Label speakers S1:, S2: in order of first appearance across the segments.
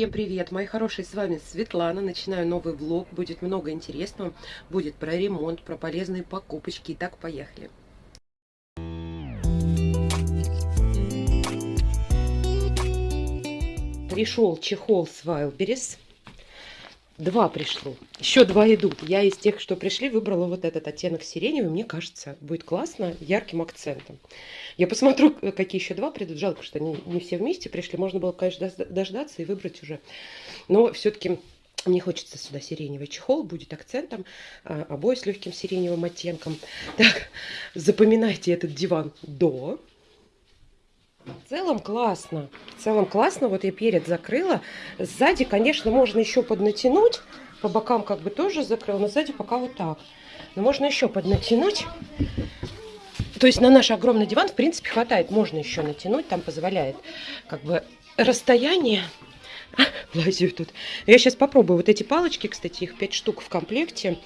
S1: Всем привет, мои хорошие, с вами Светлана. Начинаю новый влог, будет много интересного. Будет про ремонт, про полезные покупочки. Итак, поехали. Пришел чехол с Wildberries. Два пришло. Еще два идут. Я из тех, что пришли, выбрала вот этот оттенок сиреневый. Мне кажется, будет классно, ярким акцентом. Я посмотрю, какие еще два придут. Жалко, что они не все вместе пришли. Можно было, конечно, дождаться и выбрать уже. Но все-таки мне хочется сюда сиреневый чехол, будет акцентом, а, обои с легким сиреневым оттенком. Так, запоминайте этот диван до. В целом классно. В целом классно. Вот я перед закрыла. Сзади, конечно, можно еще поднатянуть. По бокам как бы тоже закрыла, но сзади пока вот так. Но можно еще поднатянуть. То есть на наш огромный диван, в принципе, хватает. Можно еще натянуть, там позволяет как бы расстояние. Лазю тут. Я сейчас попробую вот эти палочки, кстати, их 5 штук в комплекте.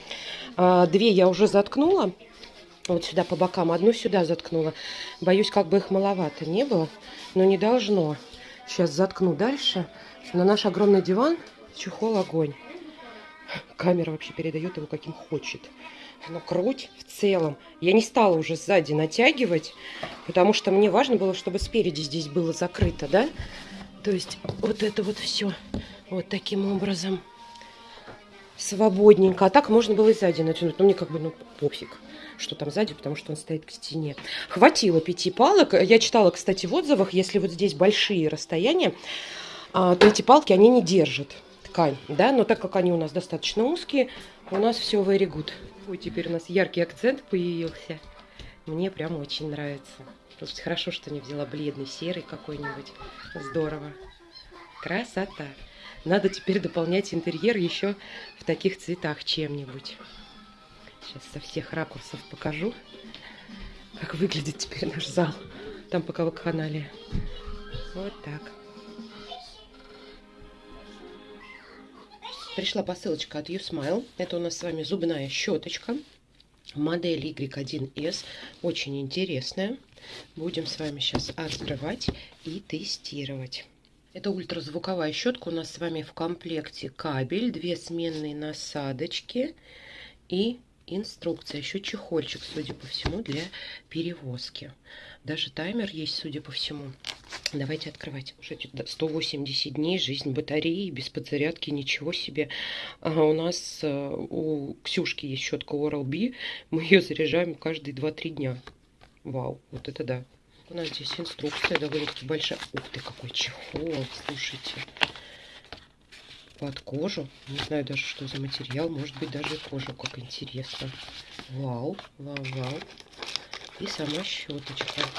S1: А, две я уже заткнула вот сюда по бокам. Одну сюда заткнула. Боюсь, как бы их маловато не было, но не должно. Сейчас заткну дальше. На наш огромный диван чехол огонь. Камера вообще передает его каким хочет. Но круть в целом. Я не стала уже сзади натягивать, потому что мне важно было, чтобы спереди здесь было закрыто, да? То есть вот это вот все вот таким образом свободненько. А так можно было и сзади натянуть. Но мне как бы, ну, пофиг что там сзади, потому что он стоит к стене. Хватило пяти палок. Я читала, кстати, в отзывах, если вот здесь большие расстояния, а, то эти палки, они не держат ткань, да, но так как они у нас достаточно узкие, у нас все very good. Ой, теперь у нас яркий акцент появился. Мне прям очень нравится. Просто хорошо, что не взяла бледный, серый какой-нибудь. Здорово. Красота. Надо теперь дополнять интерьер еще в таких цветах чем-нибудь. Сейчас со всех ракурсов покажу, как выглядит теперь наш зал. Там пока вакханалия. Вот так. Пришла посылочка от YouSmile. Это у нас с вами зубная щеточка. Модель Y1S. Очень интересная. Будем с вами сейчас открывать и тестировать. Это ультразвуковая щетка. У нас с вами в комплекте кабель, две сменные насадочки и инструкция, еще чехольчик, судя по всему, для перевозки. Даже таймер есть, судя по всему. Давайте открывать. Уже 180 дней, жизнь батареи, без подзарядки, ничего себе. А у нас э, у Ксюшки есть щетка Oral-B. Мы ее заряжаем каждые 2-3 дня. Вау, вот это да. У нас здесь инструкция довольно-таки большая. Ух ты, какой чехол, слушайте под кожу. Не знаю даже, что за материал. Может быть, даже кожу, как интересно. Вау, вау, вау. И сама щеточка.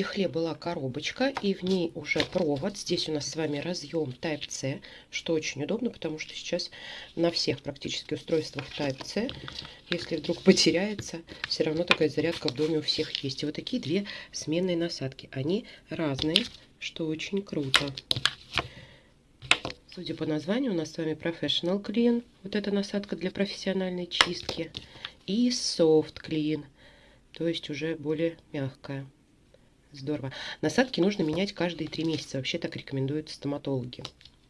S1: Чехле была коробочка, и в ней уже провод. Здесь у нас с вами разъем Type-C, что очень удобно, потому что сейчас на всех практически устройствах Type-C, если вдруг потеряется, все равно такая зарядка в доме у всех есть. И вот такие две сменные насадки. Они разные, что очень круто. Судя по названию, у нас с вами Professional Clean. Вот эта насадка для профессиональной чистки. И Soft Clean, то есть уже более мягкая. Здорово. Насадки нужно менять каждые три месяца. Вообще так рекомендуют стоматологи.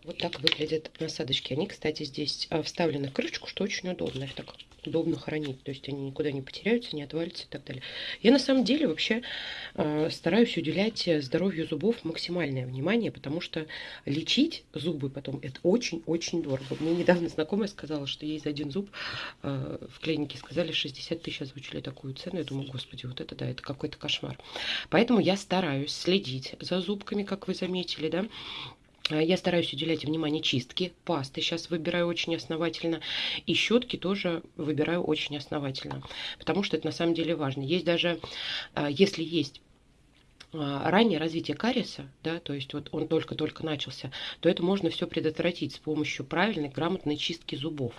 S1: Вот так выглядят насадочки. Они, кстати, здесь а, вставлены в крышечку, что очень удобно. Их так удобно хранить. То есть они никуда не потеряются, не отвалятся и так далее. Я на самом деле вообще э, стараюсь уделять здоровью зубов максимальное внимание, потому что лечить зубы потом это очень-очень дорого. Мне недавно знакомая сказала, что ей за один зуб э, в клинике сказали 60 тысяч озвучили такую цену. Я думаю, господи, вот это да, это какой-то кошмар. Поэтому я стараюсь следить за зубками, как вы заметили, да, Э, я стараюсь уделять внимание чистке. Пасты сейчас выбираю очень основательно. И щетки тоже выбираю очень основательно. Потому что это на самом деле важно. Есть даже, э, если есть э, раннее развитие кариеса, да, то есть вот он только-только начался, то это можно все предотвратить с помощью правильной, грамотной чистки зубов.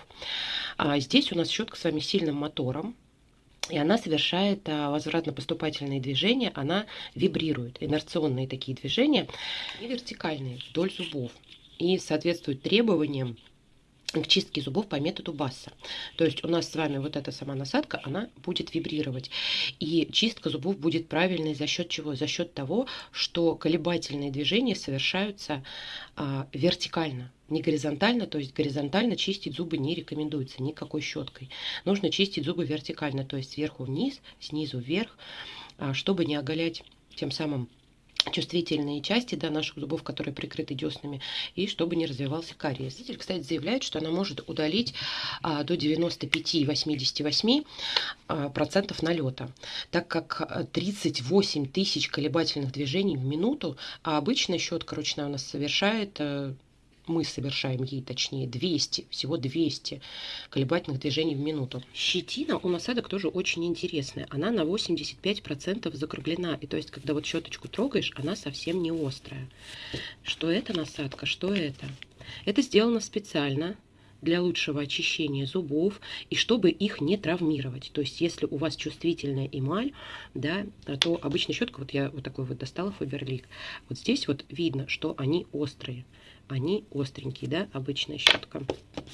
S1: А здесь у нас щетка с вами сильным мотором, и она совершает а, возвратно-поступательные движения, она вибрирует, инерционные такие движения и вертикальные вдоль зубов. И соответствует требованиям к чистке зубов по методу Басса. То есть у нас с вами вот эта сама насадка, она будет вибрировать. И чистка зубов будет правильной за счет чего? За счет того, что колебательные движения совершаются а, вертикально, не горизонтально, то есть горизонтально чистить зубы не рекомендуется никакой щеткой. Нужно чистить зубы вертикально, то есть сверху вниз, снизу вверх, а, чтобы не оголять тем самым чувствительные части да, наших зубов, которые прикрыты деснами, и чтобы не развивался кариес. Исследователь, кстати, заявляет, что она может удалить а, до 95-88% а, процентов налета, так как 38 тысяч колебательных движений в минуту, а обычная щетка ручная у нас совершает а, мы совершаем ей, точнее, 200, всего 200 колебательных движений в минуту. Щетина у насадок тоже очень интересная. Она на 85% закруглена. И то есть, когда вот щеточку трогаешь, она совсем не острая. Что это насадка, что это? Это сделано специально для лучшего очищения зубов и чтобы их не травмировать. То есть, если у вас чувствительная эмаль, да, то обычная щетка, вот я вот такой вот достала Фаберлик, вот здесь вот видно, что они острые они остренькие, да, обычная щетка.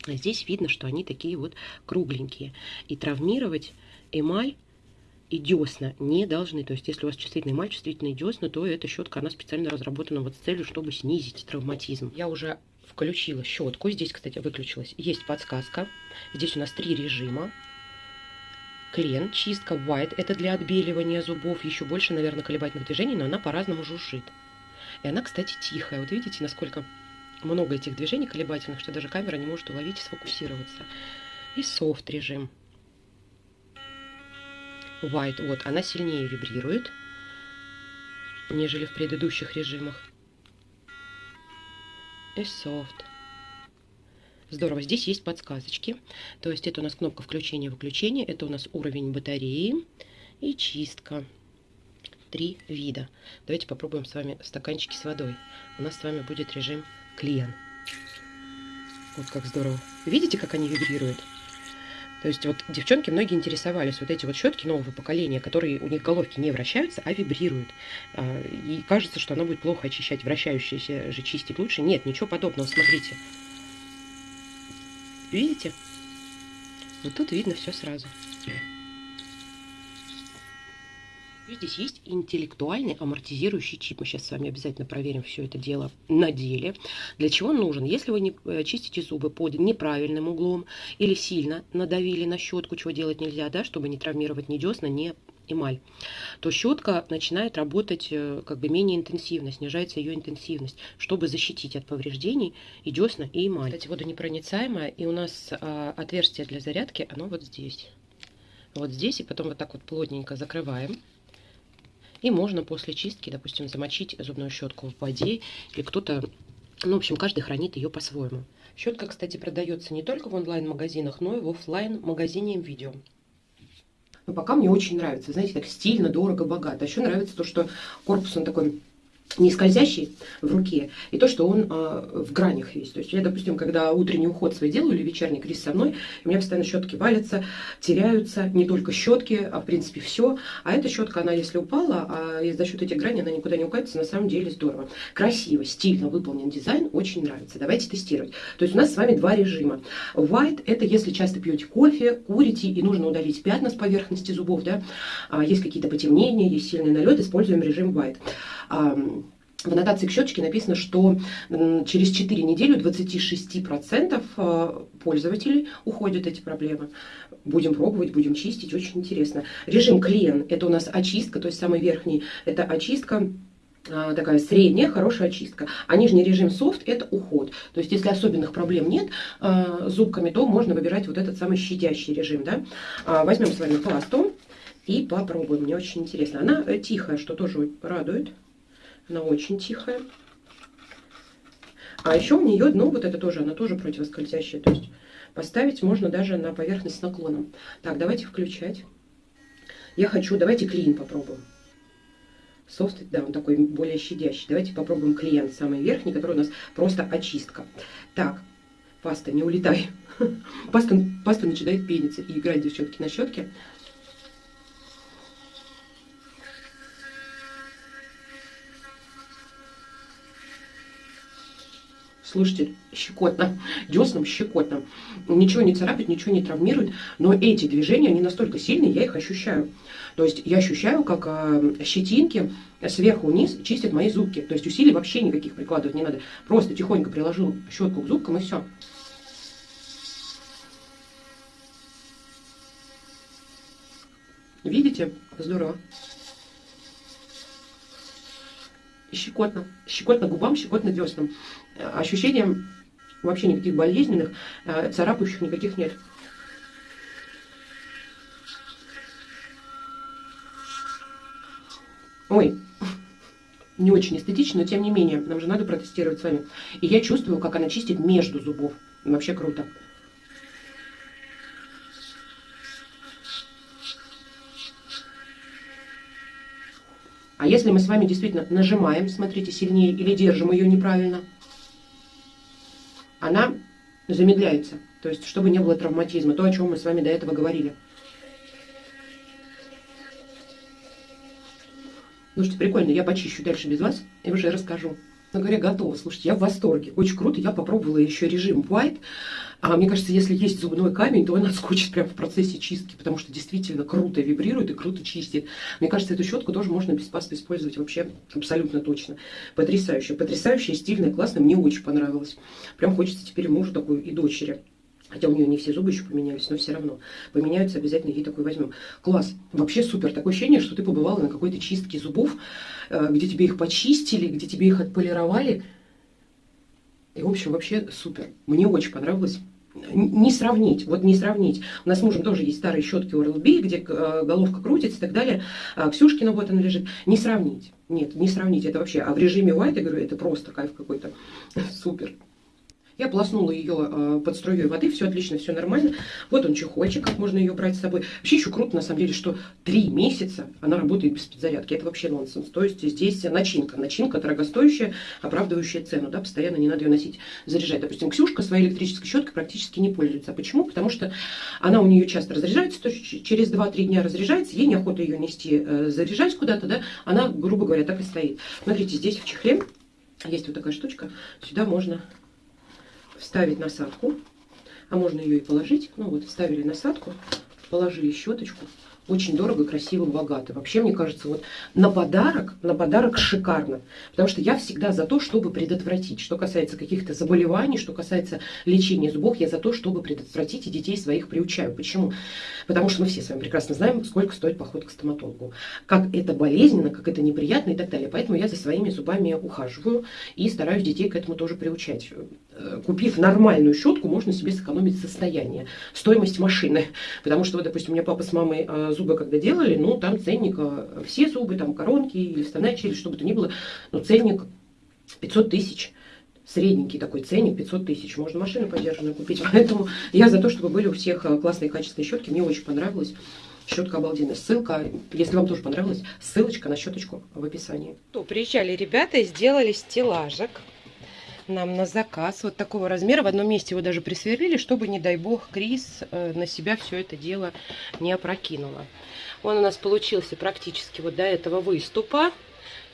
S1: А здесь видно, что они такие вот кругленькие. И травмировать эмаль и десна не должны. То есть, если у вас чувствительный эмаль, чувствительные десна, то эта щетка, она специально разработана вот с целью, чтобы снизить травматизм. Я уже включила щетку. Здесь, кстати, выключилась. Есть подсказка. Здесь у нас три режима. Клен, чистка, white. Это для отбеливания зубов. Еще больше, наверное, колебательных движений, но она по-разному жужжит. И она, кстати, тихая. Вот видите, насколько много этих движений колебательных, что даже камера не может уловить и сфокусироваться. И soft режим. White, вот, она сильнее вибрирует, нежели в предыдущих режимах. И soft. Здорово, здесь есть подсказочки. То есть это у нас кнопка включения-выключения, это у нас уровень батареи и чистка. Три вида. Давайте попробуем с вами стаканчики с водой. У нас с вами будет режим клиент. Вот как здорово. Видите, как они вибрируют? То есть вот девчонки многие интересовались, вот эти вот щетки нового поколения, которые у них головки не вращаются, а вибрируют. А, и кажется, что она будет плохо очищать, вращающиеся же чистить лучше. Нет, ничего подобного, смотрите. Видите? Вот тут видно все сразу. Здесь есть интеллектуальный амортизирующий чип. Мы сейчас с вами обязательно проверим все это дело на деле. Для чего он нужен? Если вы не э, чистите зубы под неправильным углом или сильно надавили на щетку, чего делать нельзя, да, чтобы не травмировать ни десна, ни эмаль, то щетка начинает работать э, как бы менее интенсивно, снижается ее интенсивность, чтобы защитить от повреждений и десна, и эмаль. Кстати, водонепроницаемая, и у нас а, отверстие для зарядки, оно вот здесь. Вот здесь, и потом вот так вот плотненько закрываем. И можно после чистки, допустим, замочить зубную щетку в воде, или кто-то, ну, в общем, каждый хранит ее по-своему. Щетка, кстати, продается не только в онлайн-магазинах, но и в офлайн магазине видео. Но пока мне очень нравится, знаете, так стильно, дорого, богато. А еще нравится то, что корпус он такой не скользящий в руке, и то, что он э, в гранях весь. То есть я, допустим, когда утренний уход свой делаю или вечерний крис со мной, у меня постоянно щетки валятся, теряются, не только щетки, а в принципе все. А эта щетка, она если упала, а за счет этих граней она никуда не укатится, на самом деле здорово. Красиво, стильно выполнен дизайн, очень нравится. Давайте тестировать. То есть у нас с вами два режима. White – это если часто пьете кофе, курите и нужно удалить пятна с поверхности зубов, да, а есть какие-то потемнения, есть сильный налет, используем режим White в аннотации к щеточке написано, что через 4 недели у 26% э, пользователей уходят эти проблемы. Будем пробовать, будем чистить, очень интересно. Режим клен – это у нас очистка, то есть самый верхний – это очистка э, такая средняя, хорошая очистка. А нижний режим софт – это уход. То есть, если особенных проблем нет э, зубками, то можно выбирать вот этот самый щадящий режим. Да? А, возьмем с вами пасту и попробуем. Мне очень интересно. Она тихая, что тоже радует. Она очень тихая. А еще у нее дно, вот это тоже, она тоже противоскользящая. То есть поставить можно даже на поверхность с наклоном. Так, давайте включать. Я хочу, давайте клин попробуем. Софт, да, он такой более щадящий. Давайте попробуем клиент, самый верхний, который у нас просто очистка. Так, паста, не улетай. Паста, паста начинает пениться и играть, девчонки, на щетке. Слушайте, щекотно, деснам щекотно. Ничего не царапает, ничего не травмирует, но эти движения, они настолько сильные, я их ощущаю. То есть я ощущаю, как э, щетинки сверху вниз чистят мои зубки. То есть усилий вообще никаких прикладывать не надо. Просто тихонько приложил щетку к зубкам и все. Видите? Здорово. Щекотно. Щекотно губам, щекотно деснам. Ощущения вообще никаких болезненных, э, царапающих никаких нет. Ой, не очень эстетично, но тем не менее, нам же надо протестировать с вами. И я чувствую, как она чистит между зубов. Вообще круто. Если мы с вами действительно нажимаем, смотрите, сильнее или держим ее неправильно, она замедляется. То есть, чтобы не было травматизма. То, о чем мы с вами до этого говорили. Слушайте, прикольно, я почищу дальше без вас и уже расскажу. Но говоря, готова. Слушайте, я в восторге. Очень круто. Я попробовала еще режим White. А мне кажется, если есть зубной камень, то он отскочит прямо в процессе чистки, потому что действительно круто вибрирует и круто чистит. Мне кажется, эту щетку тоже можно без пасты использовать вообще абсолютно точно. Потрясающе. Потрясающая, стильная, классная. Мне очень понравилось. Прям хочется теперь мужу такую и дочери. Хотя у нее не все зубы еще поменялись, но все равно. Поменяются, обязательно ей такой возьмем. Класс. Вообще супер. Такое ощущение, что ты побывала на какой-то чистке зубов, э, где тебе их почистили, где тебе их отполировали. И, в общем, вообще супер. Мне очень понравилось. Не сравнить, вот не сравнить. У нас с мужем тоже есть старые щетки Oral-B, где э, головка крутится и так далее. А Ксюшкина вот она лежит. Не сравнить. Нет, не сравнить это вообще. А в режиме White, я говорю, это просто кайф какой-то. Супер. Я полоснула ее э, под струей воды, все отлично, все нормально. Вот он чехольчик, как можно ее брать с собой. Вообще еще круто, на самом деле, что три месяца она работает без подзарядки. Это вообще нонсенс. То есть здесь начинка. Начинка дорогостоящая, оправдывающая цену. Да, постоянно не надо ее носить, заряжать. Допустим, Ксюшка своей электрической щеткой практически не пользуется. Почему? Потому что она у нее часто разряжается, то есть через 2-3 дня разряжается, ей неохота ее нести, э, заряжать куда-то, да, она, грубо говоря, так и стоит. Смотрите, здесь в чехле есть вот такая штучка, сюда можно вставить насадку, а можно ее и положить. Ну вот, вставили насадку, положили щеточку, очень дорого, красиво, богато. Вообще, мне кажется, вот на подарок, на подарок шикарно. Потому что я всегда за то, чтобы предотвратить. Что касается каких-то заболеваний, что касается лечения зубов, я за то, чтобы предотвратить и детей своих приучаю. Почему? Потому что мы все с вами прекрасно знаем, сколько стоит поход к стоматологу. Как это болезненно, как это неприятно и так далее. Поэтому я за своими зубами ухаживаю и стараюсь детей к этому тоже приучать. Э, купив нормальную щетку, можно себе сэкономить состояние, стоимость машины. Потому что, вот, допустим, у меня папа с мамой э, зубы когда делали, ну, там ценник, э, все зубы, там коронки или вставная челюсть, чтобы это ни было, но ценник 500 тысяч средненький такой ценник, 500 тысяч. Можно машину подержанную купить. Поэтому я за то, чтобы были у всех классные качественные щетки. Мне очень понравилось. Щетка обалденная. Ссылка, если вам тоже понравилось, ссылочка на щеточку в описании. То, приезжали ребята и сделали стеллажик нам на заказ вот такого размера. В одном месте его даже присверлили, чтобы, не дай бог, Крис э, на себя все это дело не опрокинула. Он у нас получился практически вот до этого выступа.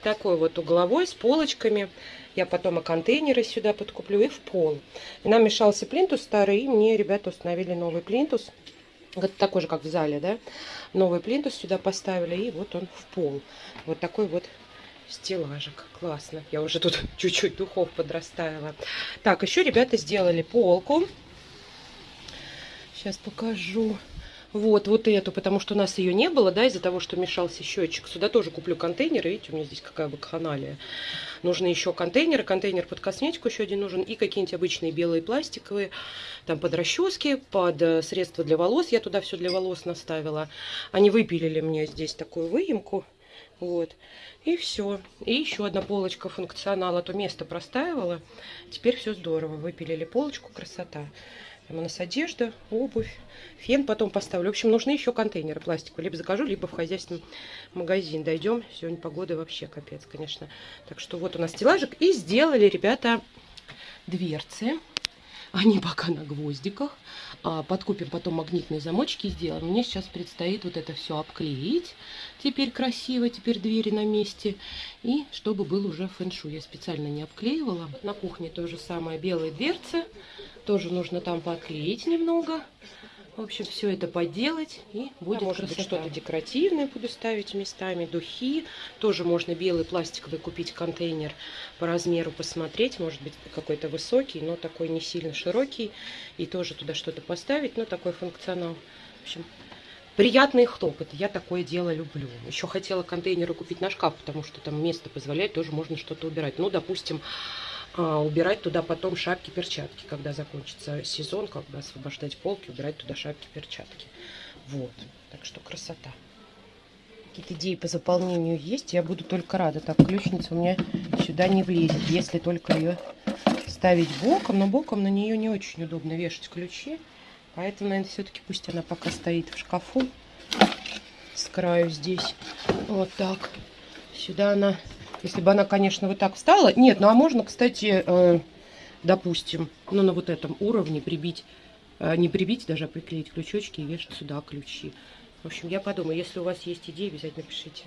S1: Такой вот угловой с полочками. Я потом и контейнеры сюда подкуплю и в пол. И нам мешался плинтус старый, и мне ребята установили новый плинтус. Это такой же, как в зале, да? Новый плинтус сюда поставили, и вот он в пол. Вот такой вот стеллажик. Классно. Я уже тут чуть-чуть духов подрастаивала. Так, еще ребята сделали полку. Сейчас покажу. Вот, вот эту, потому что у нас ее не было, да, из-за того, что мешался счетчик. Сюда тоже куплю контейнеры. Видите, у меня здесь какая бы каналия. Нужны еще контейнеры. Контейнер под косметику еще один нужен. И какие-нибудь обычные белые пластиковые. Там под расчески, под э, средства для волос. Я туда все для волос наставила. Они выпилили мне здесь такую выемку. Вот. И все. И еще одна полочка функционала. То место простаивало. Теперь все здорово. Выпилили полочку. Красота. Там у нас одежда, обувь, фен потом поставлю. В общем, нужны еще контейнеры пластиковые. Либо закажу, либо в хозяйственный магазин дойдем. Сегодня погода вообще капец, конечно. Так что вот у нас стеллажик. И сделали, ребята, дверцы. Они пока на гвоздиках. А, подкупим потом магнитные замочки сделаем. Мне сейчас предстоит вот это все обклеить. Теперь красиво, теперь двери на месте. И чтобы был уже фэншу. Я специально не обклеивала. На кухне то же самое. Белые дверцы. Тоже нужно там поклеить немного. В общем, все это поделать и будет да, может быть что-то декоративное буду ставить местами, духи. Тоже можно белый пластиковый купить контейнер по размеру посмотреть. Может быть какой-то высокий, но такой не сильно широкий. И тоже туда что-то поставить, но такой функционал. В общем, приятные хлопоты. Я такое дело люблю. Еще хотела контейнеры купить на шкаф, потому что там место позволяет, тоже можно что-то убирать. Ну, допустим, убирать туда потом шапки, перчатки, когда закончится сезон, как бы освобождать полки, убирать туда шапки, перчатки. Вот, так что красота. Какие-то идеи по заполнению есть, я буду только рада. Так, ключница у меня сюда не влезет, если только ее ставить боком, но боком на нее не очень удобно вешать ключи. Поэтому, наверное, все-таки пусть она пока стоит в шкафу с краю здесь. Вот так. Сюда она если бы она, конечно, вот так встала. Нет, ну а можно, кстати, э, допустим, ну на вот этом уровне прибить, э, не прибить, даже а приклеить крючочки и вешать сюда ключи. В общем, я подумаю, если у вас есть идеи, обязательно пишите.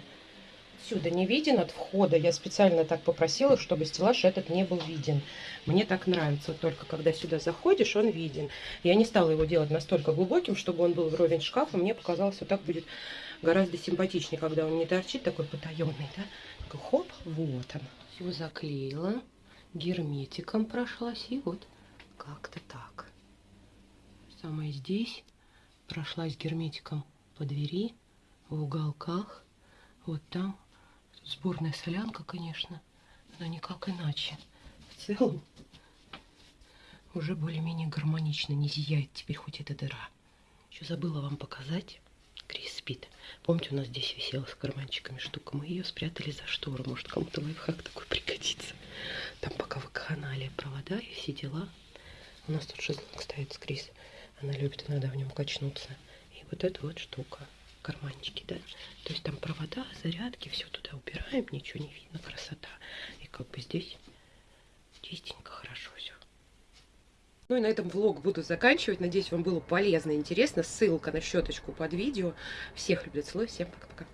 S1: Сюда не виден от входа. Я специально так попросила, чтобы стеллаж этот не был виден. Мне так нравится. Вот только когда сюда заходишь, он виден. Я не стала его делать настолько глубоким, чтобы он был вровень шкафа. Мне показалось, вот так будет гораздо симпатичнее, когда он не торчит такой потаенный, да? Хоп, вот он. Все заклеила, герметиком прошлась, и вот как-то так. Самое здесь прошлась герметиком по двери, в уголках, вот там. Сборная солянка, конечно, но никак иначе. В целом уже более-менее гармонично, не зияет теперь хоть эта дыра. Еще забыла вам показать. Крис спит. Помните, у нас здесь висела с карманчиками штука. Мы ее спрятали за штору. Может, кому-то лайфхак такой пригодится. Там пока в канале провода и все дела. У нас тут шезлонг стоит с Крис. Она любит иногда в нем качнуться. И вот эта вот штука. Карманчики, да. То есть там провода, зарядки, все туда убираем. Ничего не видно. Красота. И как бы здесь чистенько, хорошо все. Ну и на этом влог буду заканчивать. Надеюсь, вам было полезно и интересно. Ссылка на щеточку под видео. Всех люблю, целую. Всем пока-пока.